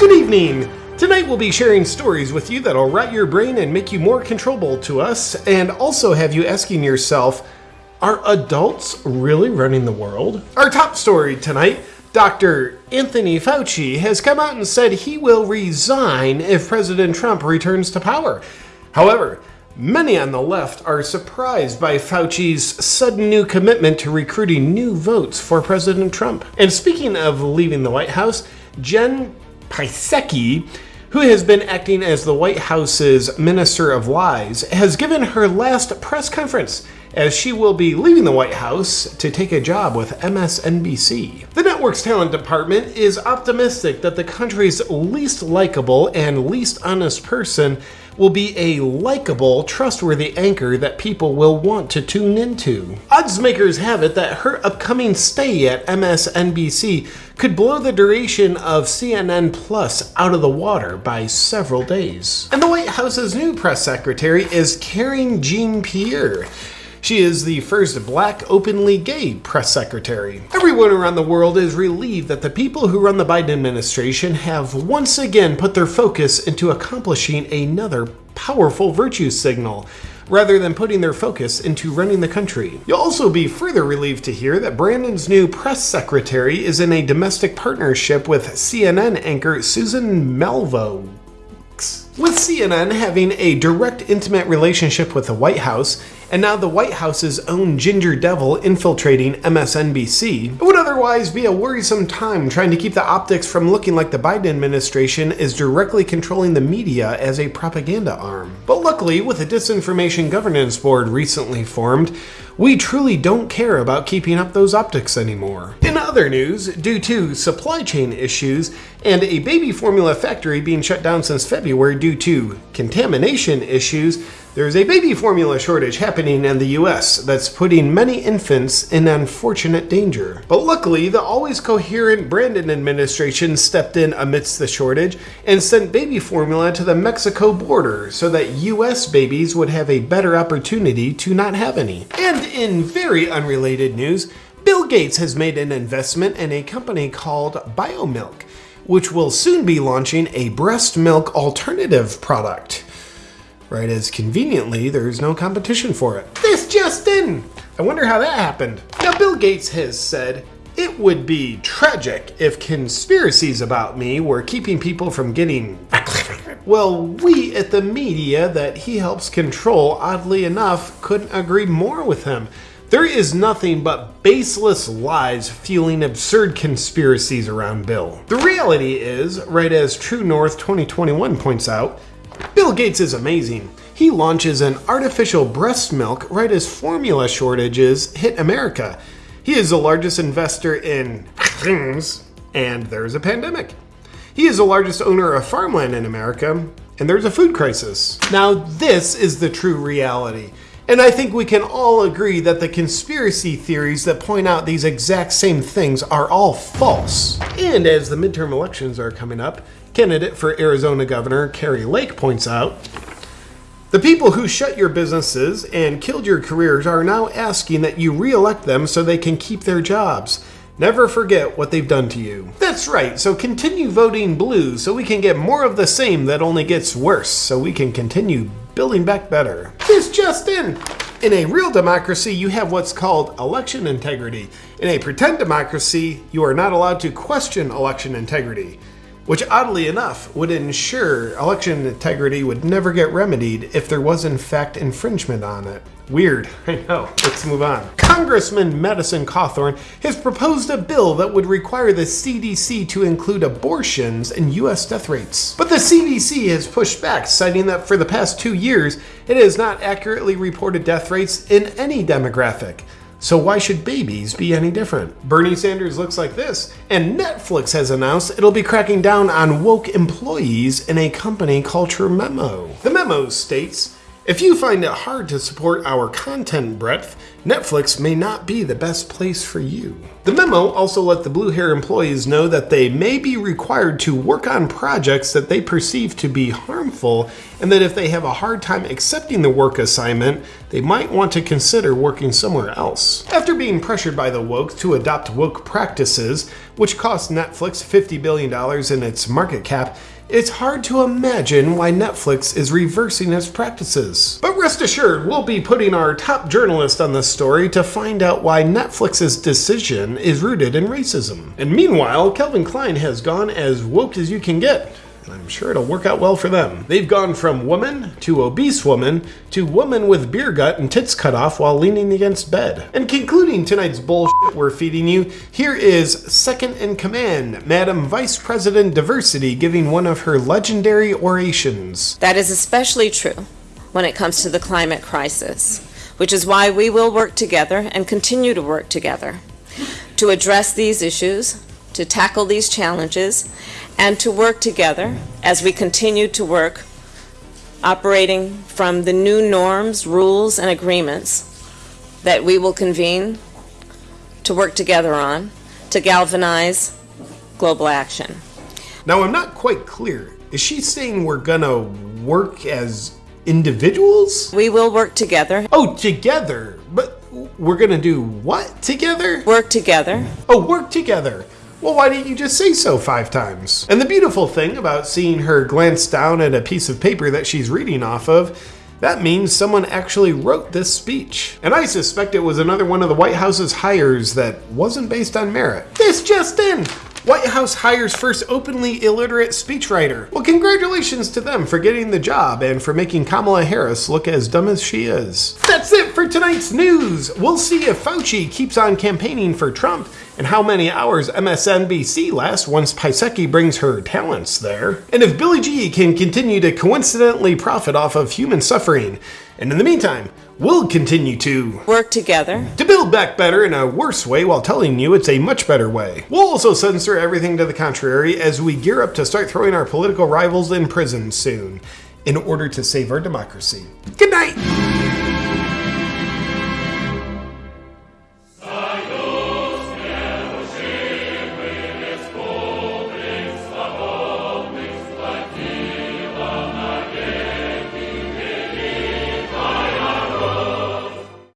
Good evening! Tonight we'll be sharing stories with you that'll rot your brain and make you more controllable to us, and also have you asking yourself, are adults really running the world? Our top story tonight Dr. Anthony Fauci has come out and said he will resign if President Trump returns to power. However, Many on the left are surprised by Fauci's sudden new commitment to recruiting new votes for President Trump. And speaking of leaving the White House, Jen Psaki, who has been acting as the White House's Minister of Lies, has given her last press conference as she will be leaving the White House to take a job with MSNBC. The network's talent department is optimistic that the country's least likable and least honest person will be a likable, trustworthy anchor that people will want to tune into. Odds makers have it that her upcoming stay at MSNBC could blow the duration of CNN Plus out of the water by several days. And the White House's new press secretary is Karine Jean-Pierre. She is the first black openly gay press secretary. Everyone around the world is relieved that the people who run the Biden administration have once again put their focus into accomplishing another powerful virtue signal rather than putting their focus into running the country. You'll also be further relieved to hear that Brandon's new press secretary is in a domestic partnership with CNN anchor Suzanne Malveaux. With CNN having a direct, intimate relationship with the White House, and now the White House's own Ginger Devil infiltrating MSNBC, it would otherwise be a worrisome time trying to keep the optics from looking like the Biden administration is directly controlling the media as a propaganda arm. But luckily, with a disinformation governance board recently formed, we truly don't care about keeping up those optics anymore. In other news, due to supply chain issues and a baby formula factory being shut down since February due to contamination issues, there's a baby formula shortage happening in the US that's putting many infants in unfortunate danger. But luckily, the always coherent Brandon administration stepped in amidst the shortage and sent baby formula to the Mexico border so that US babies would have a better opportunity to not have any. And in very unrelated news, Bill Gates has made an investment in a company called Biomilq, which will soon be launching a breast milk alternative product right as conveniently there's no competition for it. This just in! I wonder how that happened. Now Bill Gates has said, it would be tragic if conspiracies about me were keeping people from getting well, we at the media that he helps control, oddly enough, couldn't agree more with him. There is nothing but baseless lies fueling absurd conspiracies around Bill. The reality is, right as True North 2021 points out, Bill Gates is amazing. He launches an artificial breast milk right as formula shortages hit America. He is the largest investor in things, and there's a pandemic. He is the largest owner of farmland in America, and there's a food crisis. Now, this is the true reality. And I think we can all agree that the conspiracy theories that point out these exact same things are all false. And as the midterm elections are coming up, candidate for Arizona Governor Kari Lake points out, the people who shut your businesses and killed your careers are now asking that you re-elect them so they can keep their jobs. Never forget what they've done to you. That's right, so continue voting blue so we can get more of the same that only gets worse, so we can continue building back better. This just in! In a real democracy, you have what's called election integrity. In a pretend democracy, you are not allowed to question election integrity which oddly enough would ensure election integrity would never get remedied if there was in fact infringement on it. Weird, I know. Let's move on. Congressman Madison Cawthorn has proposed a bill that would require the CDC to include abortions in U.S. death rates. But the CDC has pushed back, citing that for the past two years, it has not accurately reported death rates in any demographic. So why should babies be any different? Bernie Sanders looks like this, and Netflix has announced it'll be cracking down on woke employees in a company culture memo. The memo states, if you find it hard to support our content breadth, Netflix may not be the best place for you. The memo also let the Blue Hair employees know that they may be required to work on projects that they perceive to be harmful and that if they have a hard time accepting the work assignment, they might want to consider working somewhere else. After being pressured by the woke to adopt woke practices, which cost Netflix $50 billion in its market cap, it's hard to imagine why Netflix is reversing its practices. But rest assured, we'll be putting our top journalist on this story to find out why Netflix's decision is rooted in racism. And meanwhile, Calvin Klein has gone as woke as you can get. I'm sure it'll work out well for them. They've gone from woman to obese woman to woman with beer gut and tits cut off while leaning against bed. And concluding tonight's bullshit we're feeding you, here is second in command, Madam Vice President Diversity giving one of her legendary orations. That is especially true when it comes to the climate crisis, which is why we will work together and continue to work together to address these issues, to tackle these challenges, and to work together as we continue to work operating from the new norms, rules, and agreements that we will convene to work together on to galvanize global action. Now, I'm not quite clear. Is she saying we're gonna work as individuals? We will work together, Oh, together. But we're gonna do what together? work together, Oh, work together. Well, why didn't you just say so five times? And the beautiful thing about seeing her glance down at a piece of paper that she's reading off of, that means someone actually wrote this speech. And I suspect it was another one of the White House's hires that wasn't based on merit. This just in! White House hires first openly illiterate speechwriter. Well, congratulations to them for getting the job and for making Kamala Harris look as dumb as she is. That's it for tonight's news. We'll see if Fauci keeps on campaigning for Trump and how many hours MSNBC lasts once Psaki brings her talents there. And if Billie G can continue to coincidentally profit off of human suffering. And in the meantime, we'll continue to work together, to build back better in a worse way while telling you it's a much better way. We'll also censor everything to the contrary as we gear up to start throwing our political rivals in prison soon in order to save our democracy. Good night!